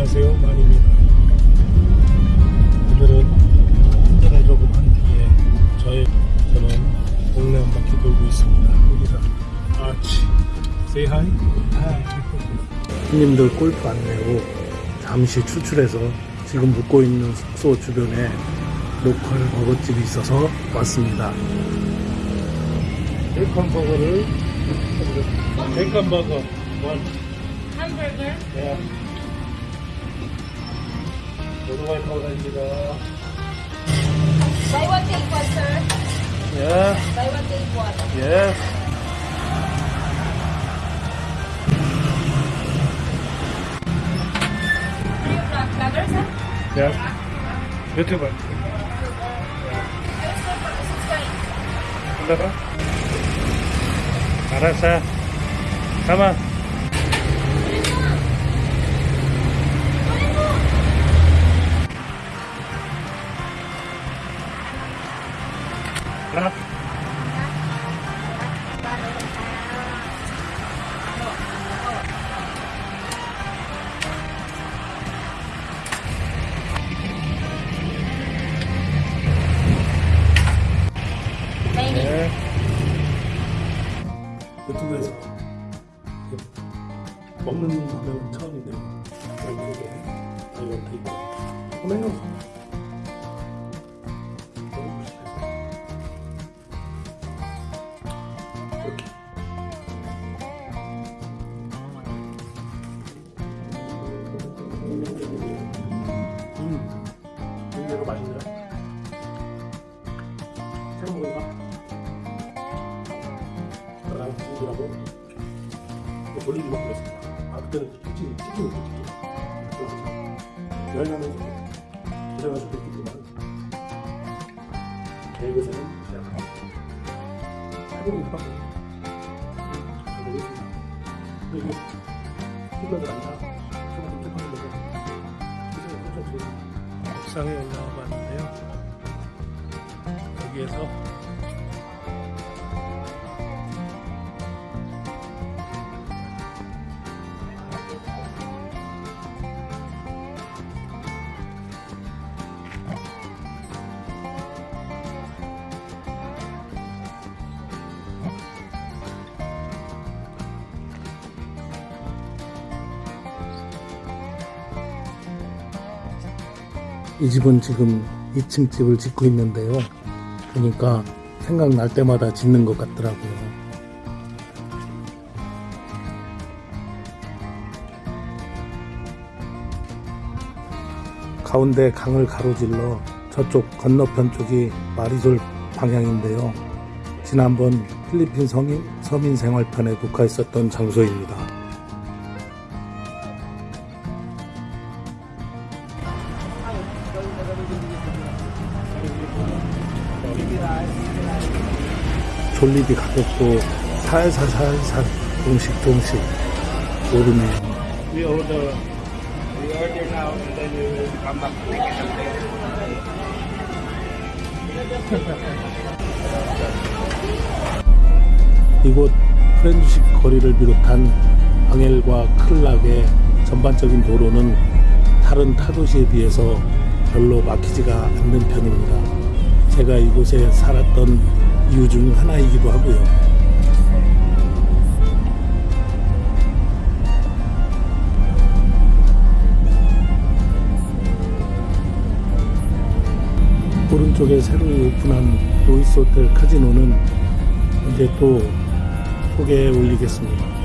안녕하세요. 만입니다. 오늘은 운전을 조금 한 뒤에 저의 저는 동네 한 바퀴 돌고 있습니다. 여기서 아치 say hi? 손님들 골프 안 내고 잠시 추출해서 지금 묵고 있는 숙소 주변에 로컬 버거집이 있어서 왔습니다. 베이컨 버거를 베이컨 버거. 원 Hamburger. 네. 오토바이 타고 다닙니다. Buy one, take one, sir. 예, Buy one, take one. 예. Three o'clock. Vlogger, sir? 예. 유튜버. Yes, sir. For subscribe. 올라가. 알 유튜브에서 이렇게 먹는 화면은 처음인데요. 결국에 이것도 있고. 보내 것밖에 잘 모르겠습니다. 그리고 힐러들 아니라 정말 독특한 거죠. 그래서 좀 드립니다. 옥상에 올라와 봤는데요. 여기에서 이 집은 지금 2층 집을 짓고 있는데요. 그러니까 생각날 때마다 짓는 것 같더라고요. 가운데 강을 가로질러 저쪽 건너편 쪽이 마리솔 방향인데요. 지난번 필리핀 서민 생활편에 녹화했었던 장소입니다. 졸리비 가격도 살살 살살 조금씩 조금씩 오르네요. We order, we order now and then you come back to take it 이곳 프렌즈식 거리를 비롯한 방엘과 클락의 전반적인 도로는 다른 타도시에 비해서 별로 막히지가 않는 편입니다. 제가 이곳에 살았던 이유 중 하나이기도 하고요. 오른쪽에 새로 오픈한 로이스 호텔 카지노는 이제 또 소개해 올리겠습니다.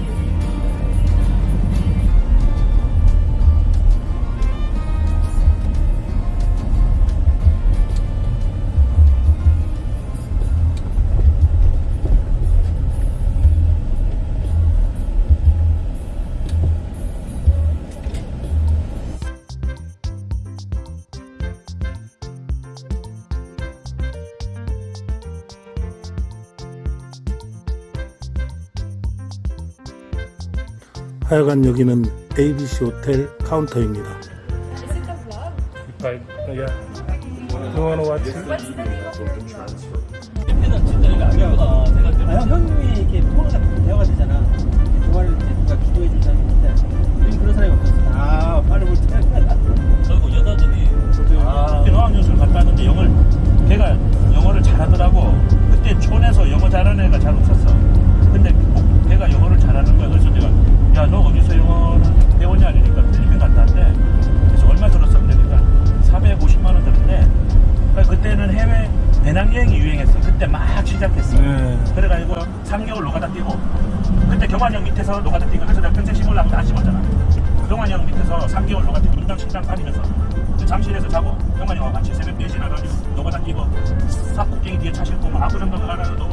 하여간 여기는 ABC 호텔 카운터입니다. Is it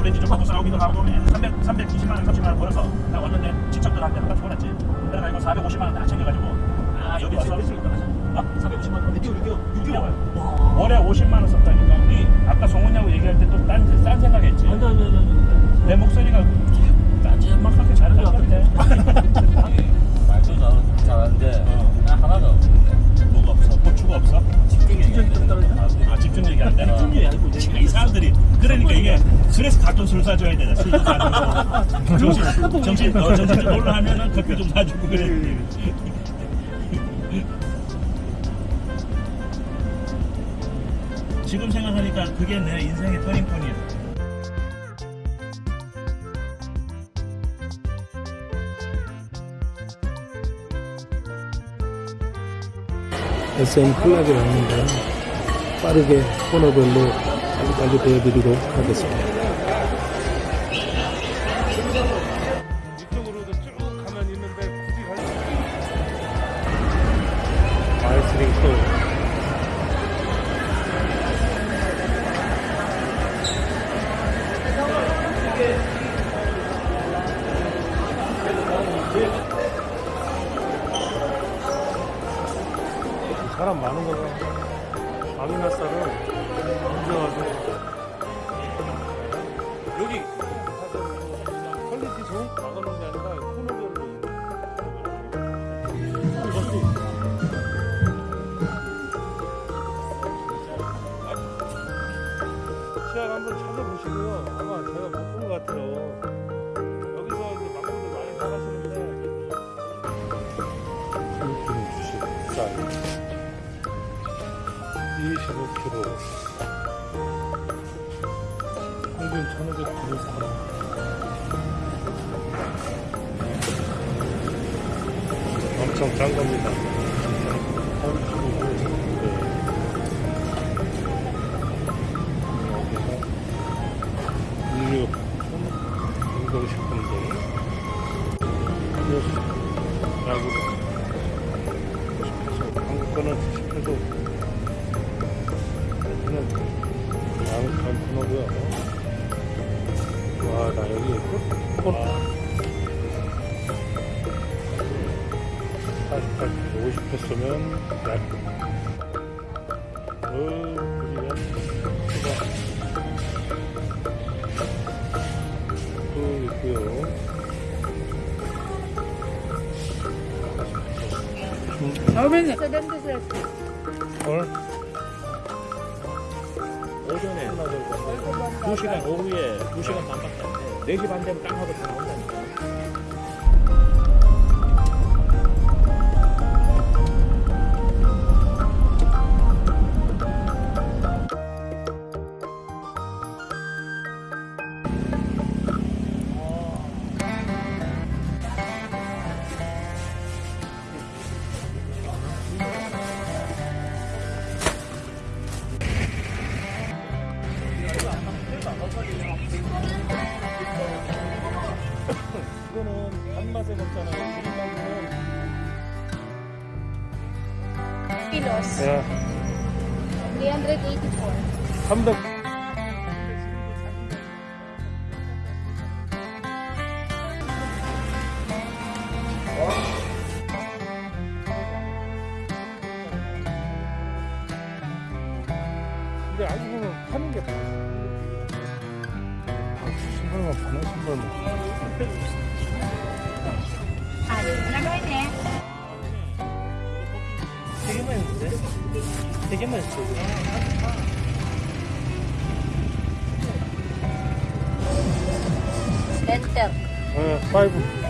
오렌지 좀 하고 싸우기도 하고 300, 320만 원, 30만 원 벌어서 나 왔는데 친척들한테 한 번씩 보냈지. 내가 이거 450만 원 다 챙겨가지고 아 여기 와서 어? 450만 원. 6개월, 6개월. 6개월. 월에 50만 원 썼다니까. 우리 아까 송은이하고 얘기할 때 또딴 딴 생각 했지. 아니, 아니, 아니, 아니. 내 목소리가 딴지막하게 잘 나가는데. 말도 잘, 잘하는 가끔 술 사줘야 되나 술도 사주고 정신 정신 어, 정신 좀 놀라 하면은 커피 좀 사주고 그래. 지금 생각하니까 그게 내 인생의 터닝포인이야. SM 플락이 왔는데 빠르게 코너별로 빨리빨리 보여드리도록 하겠습니다. 아미나사를 인정하고 여기. 퀄리티 좋은 거 나가는 게 아니라 코너별로 시약 한번 찾아보시고요. 아마 제가 못 본 것 같아요. 25kg 평균 1500kg 사 엄청 짠 겁니다 와, 나 여기 코, 코, 48, 50 했으면 약, 어, 우리가 수가 또 있고요. Then this is 헐, 오전에 2시간 오후에 2시간 반밖에. 4시 반 되면 땅 하고 다 나온 맛에 먹잖아요. kilos. 야, 384. 300. 근데 알고 보면 파는 게 다. 아, 신발만 파네, 신발만. Ah, ano gawin eh? 세 개만 했는데? 세 개만 했어. Dental. 어, 파이브.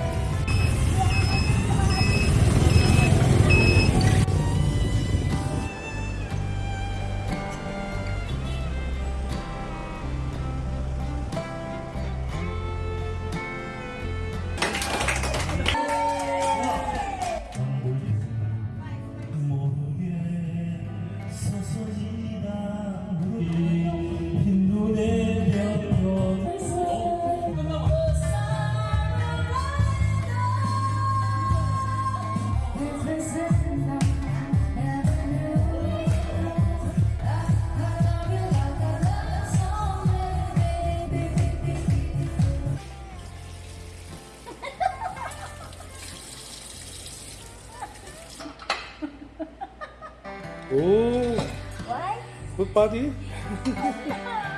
buddy.